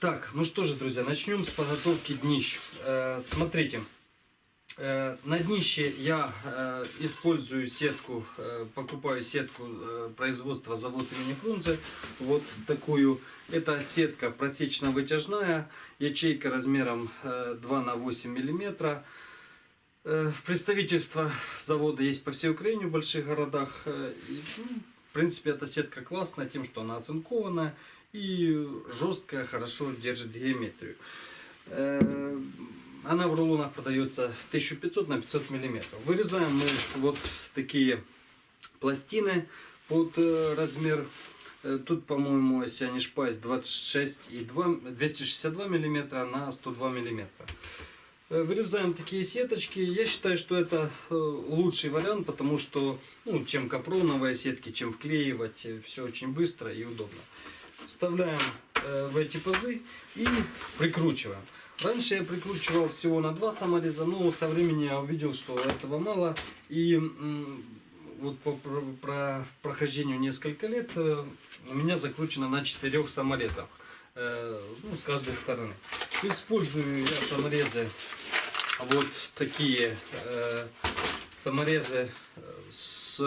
Так, ну что же, друзья, начнем с подготовки днищ. Э, смотрите, э, на днище я э, использую сетку, э, покупаю сетку э, производства завод имени Фрунзе. Вот такую. Это сетка просечно-вытяжная, ячейка размером э, 2 на 8 миллиметра. Э, Представительство завода есть по всей Украине в больших городах. Э, и, ну, в принципе, эта сетка классная тем, что она оцинкованная и жесткая, хорошо держит геометрию. Э, Она в рулонах продается 1500 на 500 миллиметров. Вырезаем мы вот такие пластины под э, размер. Э, Тут, по-моему, если я не ошибаюсь, 26 и 2, 262 миллиметра на 102 миллиметра. Вырезаем такие сеточки. Я считаю, что это лучший вариант, потому что, ну, чем капроновые сетки, чем вклеивать, все очень быстро и удобно. Вставляем э, в эти пазы и прикручиваем. Раньше я прикручивал всего на два самореза, но со временем я увидел, что этого мало. И вот по про- про- прохождению несколько лет э, у меня закручено на четырех саморезах. э, ну, с каждой стороны. Использую я саморезы вот такие саморезы с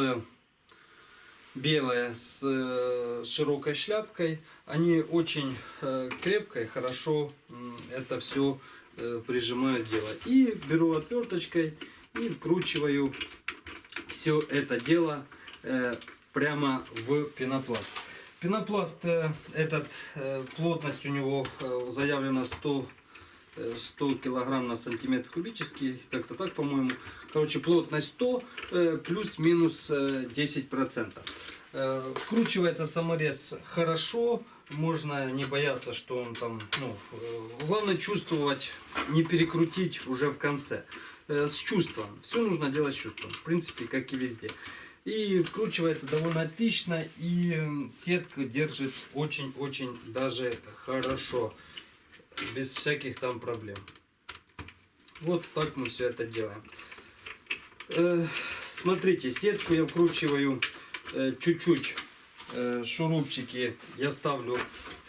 белые с э, широкой шляпкой. Они очень э, крепко хорошо это все прижимают дело. И беру отверточкой и вкручиваю все это дело э, прямо в пенопласт. Пенопласт э, этот, э, плотность у него э, заявлена 100 э, 100 килограмм на сантиметр кубический, как-то так, по-моему. Короче, плотность 100 э, плюс-минус э, 10%. Э, Вкручивается саморез хорошо, можно не бояться, что он там, ну, главное чувствовать, не перекрутить уже в конце. С чувством. Все нужно делать с чувством. В принципе, как и везде. И вкручивается довольно отлично, и сетка держит очень-очень даже хорошо без всяких там проблем. Вот так мы все это делаем. Э, Смотрите, сетку я вкручиваю э, чуть-чуть. э, Шурупчики я ставлю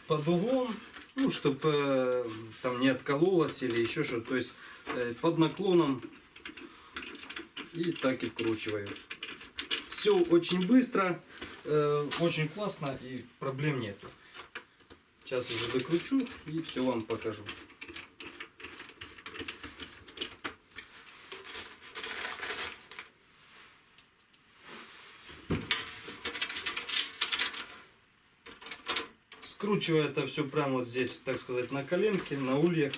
под углом, ну, чтобы там не откололось или еще что-то. То есть э, под наклоном и так и вкручиваю. Все очень быстро, э, очень классно и проблем нету. Сейчас уже докручу и все вам покажу. Скручиваю это все прямо вот здесь, так сказать, на коленке, на ульях.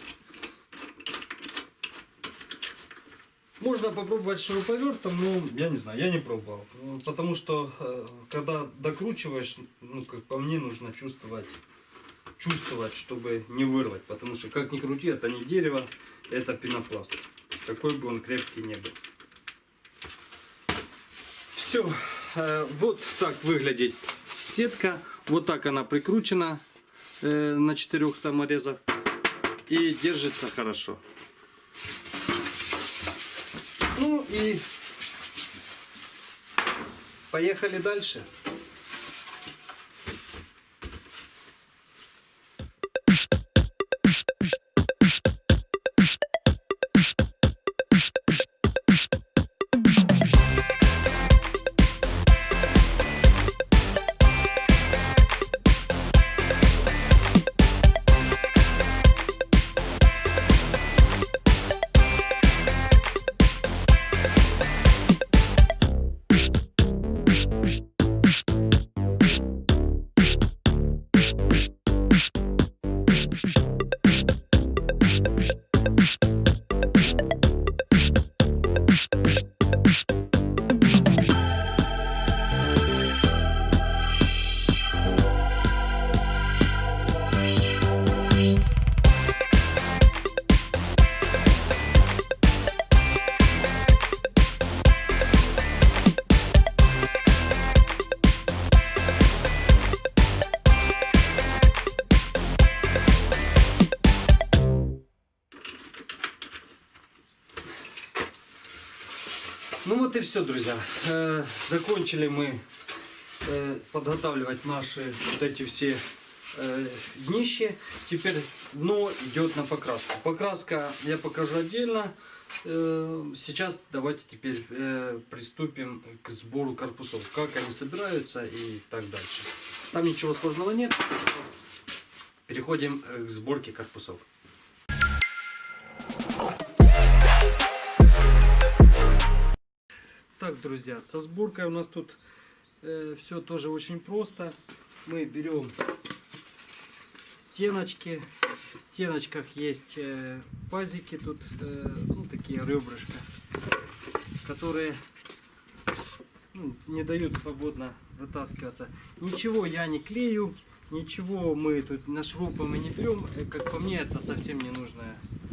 Можно попробовать шуруповертом, но я не знаю, я не пробовал. Потому что э, когда докручиваешь, ну как по мне, нужно чувствовать, чувствовать, чтобы не вырвать. Потому что как ни крути, это не дерево, это пенопласт. Какой бы он крепкий не был. Все, вот так выглядит сетка. Вот так она прикручена э, на четырех саморезах и держится хорошо. Ну и поехали дальше. Все, друзья. Э, закончили мы э, подготавливать наши вот эти все э, днище. Теперь дно идет на покраску. Покраска я покажу отдельно. Сейчас давайте теперь приступим к сбору корпусов. Как они собираются и так дальше. Там ничего сложного нет. Переходим к сборке корпусов. Так, друзья, со сборкой у нас тут все тоже очень просто. Мы берем стеночки. В стеночках есть э, пазики, тут э, ну, такие ребрышка, которые ну, не дают свободно вытаскиваться. Ничего я не клею, ничего мы тут на шурупы мы не берем. Э, Как по мне, это совсем не нужная э,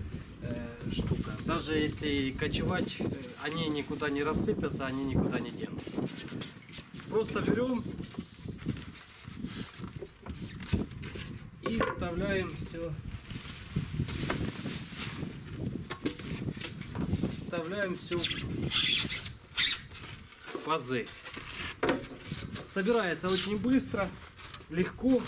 штука. Даже если кочевать, э, они никуда не рассыпятся, они никуда не денутся. Просто берем и вставляем все. Вставляем все в пазы. Собирается очень быстро, легко.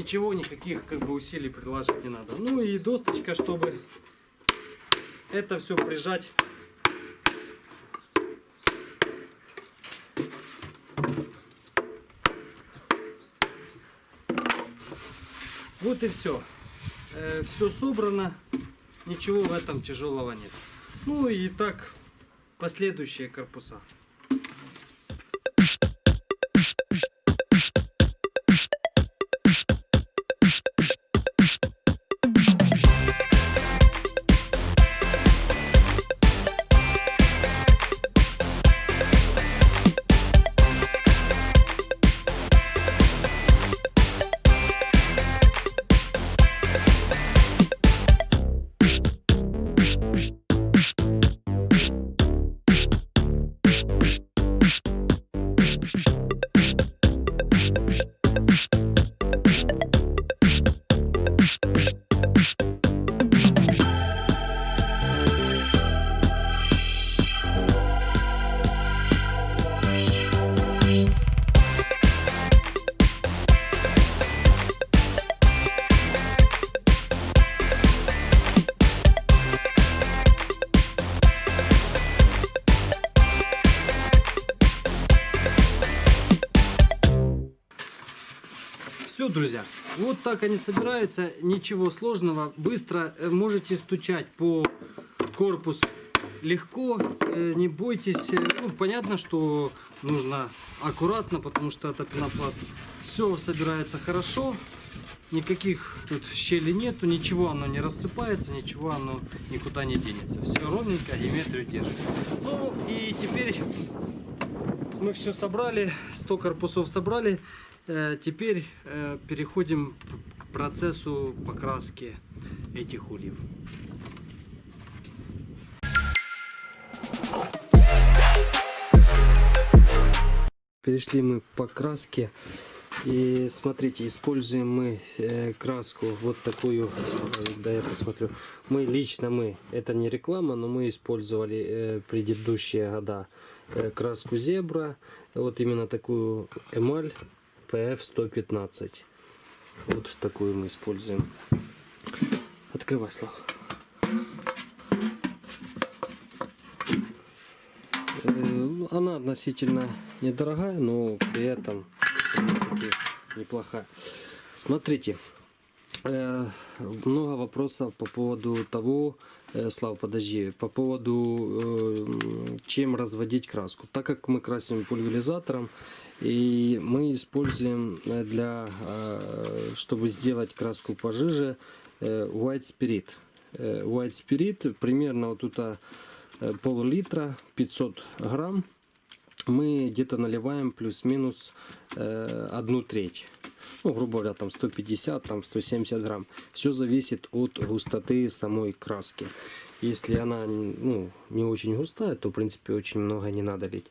Ничего, никаких как бы усилий приложить не надо. Ну и досточка, чтобы это все прижать Вот и все. все собрано. Ничего в этом тяжелого нет. Ну и так последующие корпуса. Все, друзья, вот так они собираются, ничего сложного, быстро э, можете стучать по корпусу легко, э, не бойтесь, Э, ну, понятно, что нужно аккуратно, потому что это пенопласт. Все собирается хорошо, никаких тут щелей нету, ничего оно не рассыпается, ничего оно никуда не денется. Все ровненько, геометрию держит. Ну и теперь мы все собрали, 100 корпусов собрали. Э, Теперь э, переходим к процессу покраски этих ульев. Перешли мы к покраске. И смотрите, используем мы э, краску вот такую, да я посмотрю. Мы лично мы, это не реклама, но мы использовали предыдущие года краску зебра, вот именно такую эмаль PF 115. Вот такую мы используем. Открывай, Слава. Э, Она относительно недорогая, но при этом в принципе неплохая. Смотрите, э, много вопросов по поводу того, э, Слава, подожди, по поводу чем разводить краску. Так как мы красим пульверизатором, и мы используем э, для, э, чтобы сделать краску пожиже, э, White Spirit. White Spirit примерно вот тут пол-литра, 500 грамм. Мы где-то наливаем плюс-минус одну треть. Ну, грубо говоря, там 150, там 170 грамм. Все зависит от густоты самой краски. Если она ну, не очень густая, то в принципе очень много не надо лить.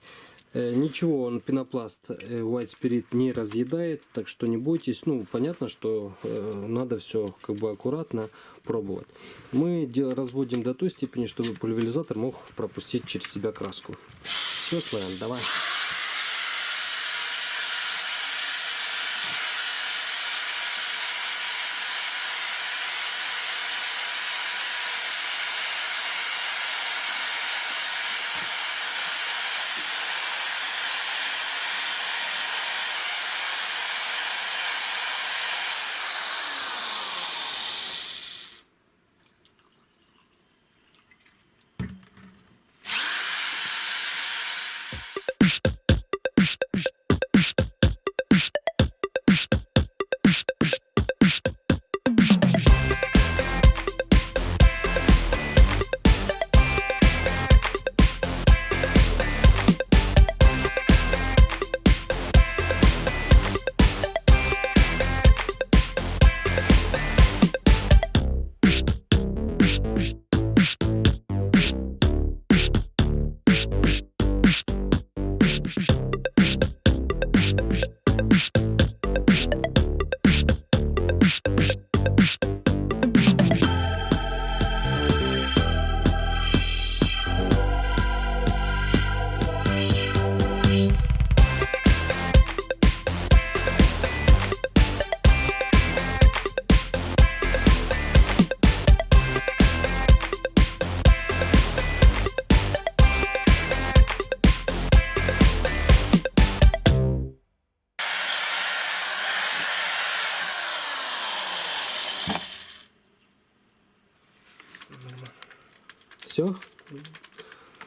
Э, Ничего, он пенопласт э, White Spirit не разъедает, так что не бойтесь. Ну, понятно, что э, надо все как бы аккуратно пробовать. Мы разводим до той степени, чтобы пульверизатор мог пропустить через себя краску. Все, Славян, давай.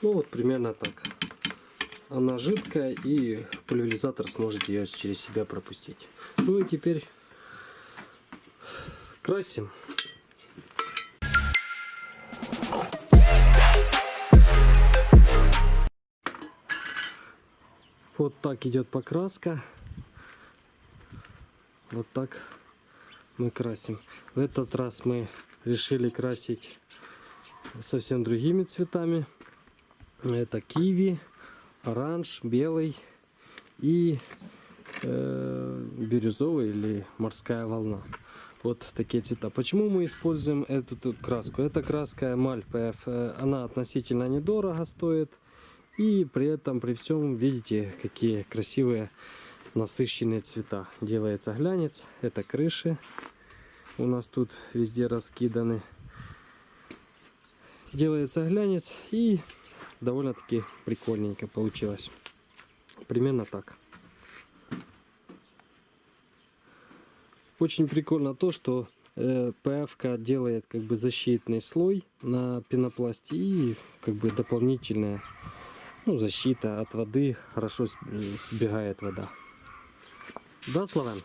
Ну вот примерно так. Она жидкая и пульверизатор сможет ее через себя пропустить. Ну и теперь красим. Вот так идет покраска. Вот так мы красим. В этот раз мы решили красить совсем другими цветами. Это киви, оранж, белый и э, бирюзовый или морская волна. Вот такие цвета. Почему мы используем эту тут краску? Эта краска Маль PF, она относительно недорого стоит. И при этом, при всем, видите, какие красивые насыщенные цвета. Делается глянец. Это крыши. У нас тут везде раскиданы делается глянец и довольно-таки прикольненько получилось. Примерно так. Очень прикольно то, что э, ПФ делает как бы защитный слой на пенопласте и как бы дополнительная ну, защита от воды. Хорошо сбегает вода. Да, Славян?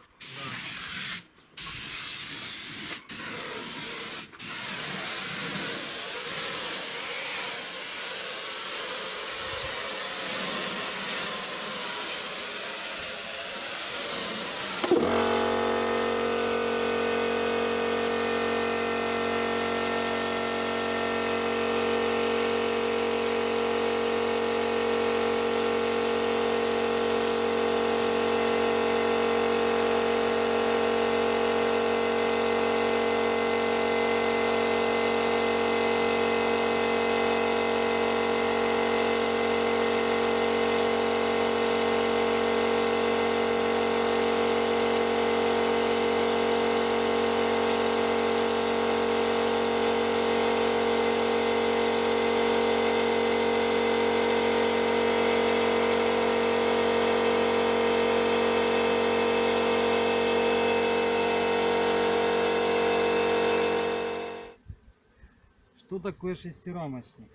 Что такое шестирамочник?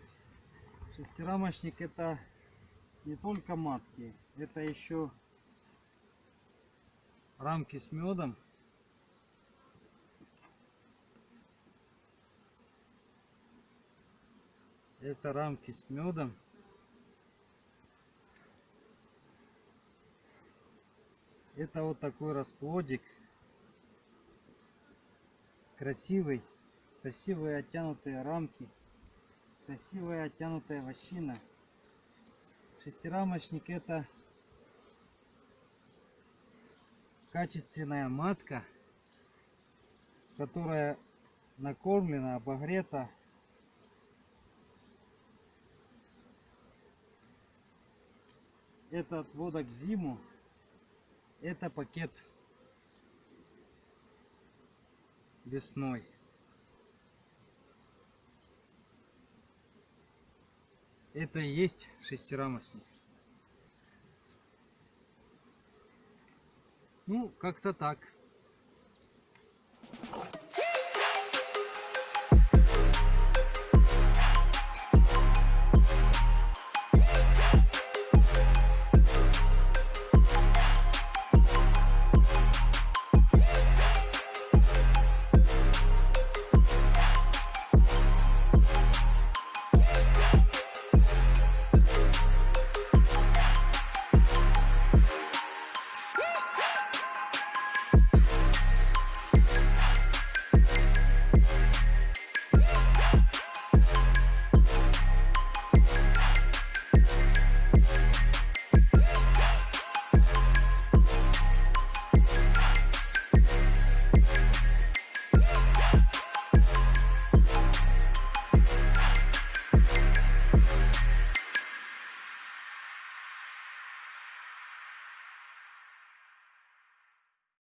Шестирамочник это не только матки, это еще рамки с медом. Это рамки с медом. Это вот такой расплодик. Красивый. Красивые оттянутые рамки. Красивая оттянутая вощина. Шестирамочник это качественная матка, которая накормлена, обогрета. Это отводок в зиму. Это пакет весной. Это и есть шестирамочник. Ну, как-то так.